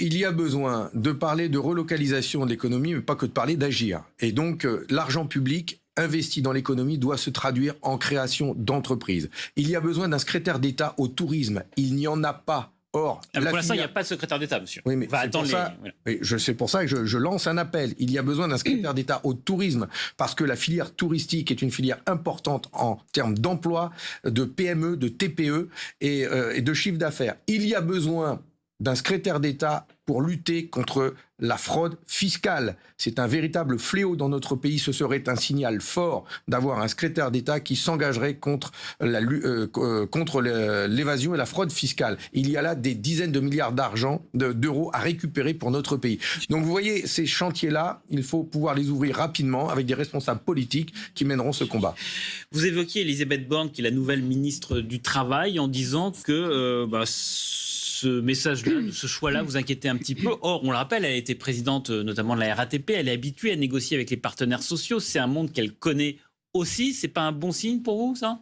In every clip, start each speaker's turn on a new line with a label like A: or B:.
A: il y a besoin de parler de relocalisation de l'économie, mais pas que de parler d'agir. Et donc, euh, l'argent public investi dans l'économie doit se traduire en création d'entreprises. Il y a besoin d'un secrétaire d'État au tourisme. Il n'y en a pas. Or,
B: Ah,
A: la
B: pour l'instant, il n'y a pas de secrétaire d'État, monsieur.
A: oui, mais
B: va
A: c'est
B: attendre
A: pour
B: les-
A: ça-
B: voilà.
A: oui, je c'est pour ça que je, je lance un appel. Il y a besoin d'un secrétaire d'État au tourisme parce que la filière touristique est une filière importante en termes d'emploi, de PME, de TPE et, euh, et de chiffre d'affaires. Il y a besoin d'un secrétaire d'État pour lutter contre la fraude fiscale. C'est un véritable fléau dans notre pays. Ce serait un signal fort d'avoir un secrétaire d'État qui s'engagerait contre euh, euh, l'évasion et la fraude fiscale. Il y a là des dizaines de milliards d'argent de- d'euros à récupérer pour notre pays. Donc vous voyez, ces chantiers-là, il faut pouvoir les ouvrir rapidement avec des responsables politiques qui mèneront ce combat.
B: Vous évoquiez Elisabeth Borne, qui est la nouvelle ministre du Travail, en disant que euh, bah, ce message-là, ce choix-là vous inquiétait un petit peu. Or, on le rappelle, elle a été présidente euh, notamment de la RATP, elle est habituée à négocier avec les partenaires sociaux, c'est un monde qu'elle connaît aussi. C'est pas un bon signe pour vous, ça?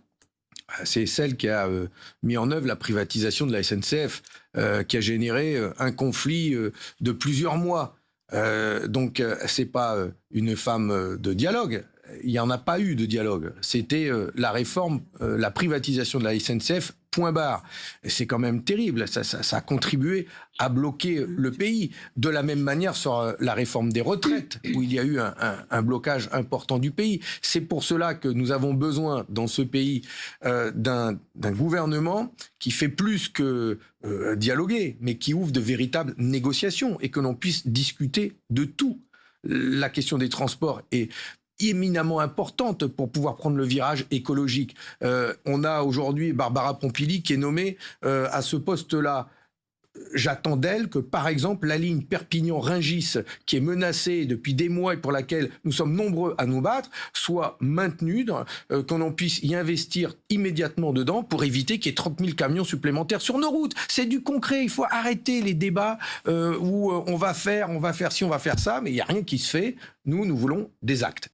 A: C'est celle qui a euh, mis en œuvre la privatisation de la SNCF, euh, qui a généré un conflit de plusieurs mois. Donc, c'est pas une femme de dialogue. Il n'y en a pas eu de dialogue. C'était euh, la réforme, euh, la privatisation de la SNCF, point barre. C'est quand même terrible. Ça, a contribué à bloquer le pays. De la même manière sur la réforme des retraites, où il y a eu un, un- blocage important du pays. C'est pour cela que nous avons besoin dans ce pays euh, d'un gouvernement qui fait plus que dialoguer, mais qui ouvre de véritables négociations et que l'on puisse discuter de tout. La question des transports est éminemment importante pour pouvoir prendre le virage écologique. Euh, on a aujourd'hui Barbara Pompili qui est nommée euh, à ce poste-là. J'attends d'elle que, par exemple, la ligne Perpignan-Ringis, qui est menacée depuis des mois et pour laquelle nous sommes nombreux à nous battre, soit maintenue, euh, qu'on en puisse y investir immédiatement dedans pour éviter qu'il y ait 30 000 camions supplémentaires sur nos routes. C'est du concret. Il faut arrêter les débats euh, où euh, on va faire, on va faire ci, on va faire ça, mais il n'y a rien qui se fait. Nous, nous voulons des actes.